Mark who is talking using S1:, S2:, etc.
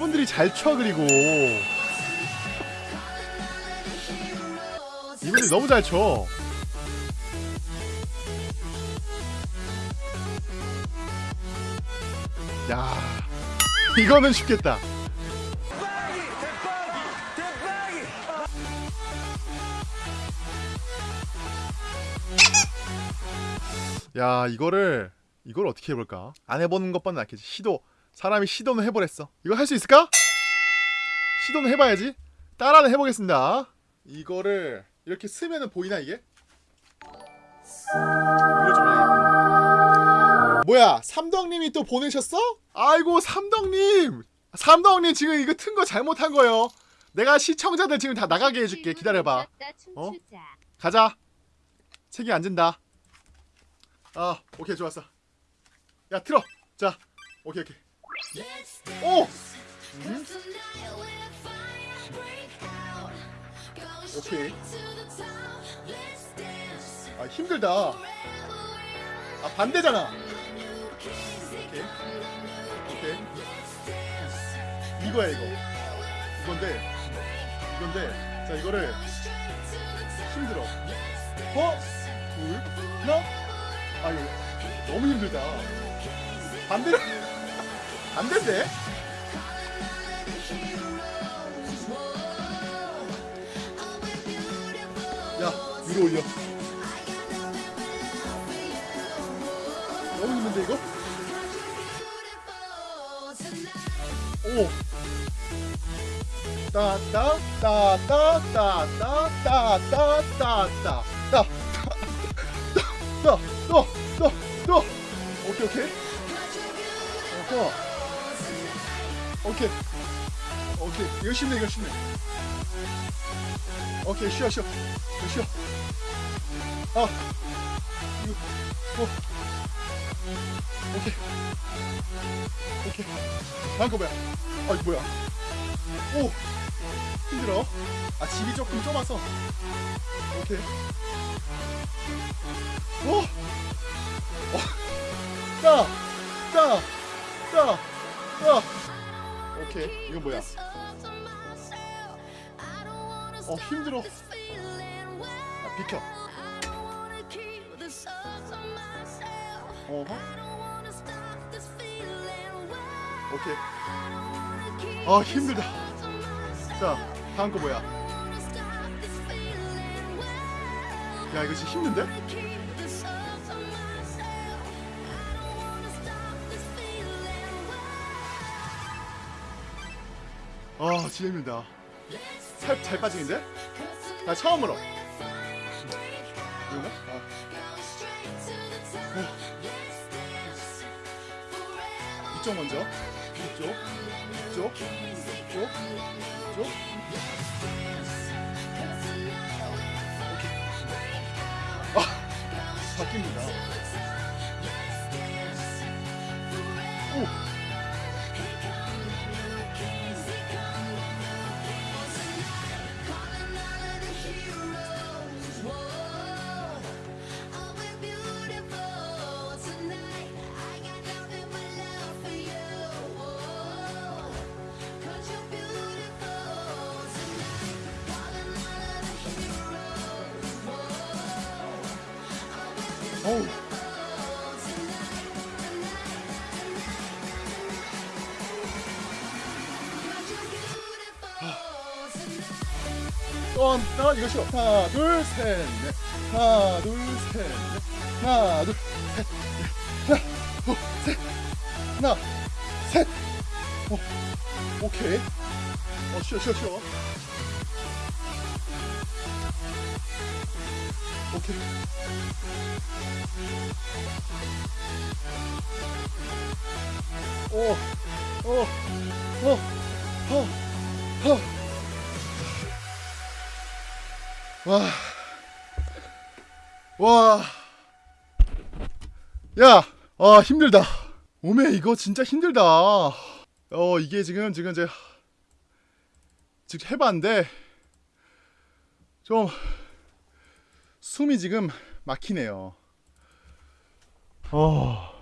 S1: 이분들이 잘 쳐 그리고 이분들이 너무 잘 쳐. 야, 이거는 쉽겠다. 야, 이거를 이걸 어떻게 해볼까? 안 해보는 것보다 낫겠지. 시도 사람이 시도는 해보랬어. 이거 할 수 있을까? 시도는 해봐야지. 따라는 해보겠습니다. 이거를 이렇게 쓰면은 보이나 이게? 뭐야 삼덕님이 또 보내셨어? 아이고 삼덕님 삼덕님 지금 이거 튼 거 잘못한 거예요 내가 시청자들 지금 다 나가게 해줄게 기다려봐 어? 가자 책이 앉은다 아 오케이 좋았어 야 틀어 자 오케이 오케이 오! 음? 오케이. 아 힘들다. 아 반대잖아. 오케이. 오케이. 이거야 이거. 이건데 이건데. 자 이거를 힘들어. 어? 둘 하나? 아 이거 너무 힘들다. 반대 반 대인데 야 위로 올려. 너무 힘든데 이거? 오. 따따 따따 따따 따따 따따. 따따따따따따 오케이 오케이. 어허 오케이. 오케이. 이거 쉽네 이거 쉽네 오케이 쉬어 쉬어. 쉬어. 아. 이거. 어. 오케이. 오케이. 다음 거 뭐야 아 이거 뭐야? 오. 힘들어. 아 집이 조금 좁아서. 오케이. 오. 어. 따! 따! 따! 따! 오케이. 이건 뭐야? 어 힘들어. 아 비켜. 어허. 오케이. 아 힘들다. 자 다음 거 뭐야? 야 이거 진짜 힘든데? 아 진짜 힘들다. 살 잘 빠지는데? 나 처음으로. 이건가? 아. 어. 이쪽 먼저. 이쪽. 이쪽. 이쪽. 이쪽. 아 바뀝니다. 오 어우. 또 하나 이거 싫어 하나 둘 셋 넷. 하나 둘 셋 넷. 하나 둘셋 하나 둘 셋. 하나 셋. 어, 오케이. 어 쉬어 쉬어 쉬어 오, 오, 오, 오, 오. 와, 와, 야, 아 힘들다. 오메 이거 진짜 힘들다. 어 이게 지금 지금 제가 지금 해봤는데 좀 숨이 지금 막히네요. 어.